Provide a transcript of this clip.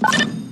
you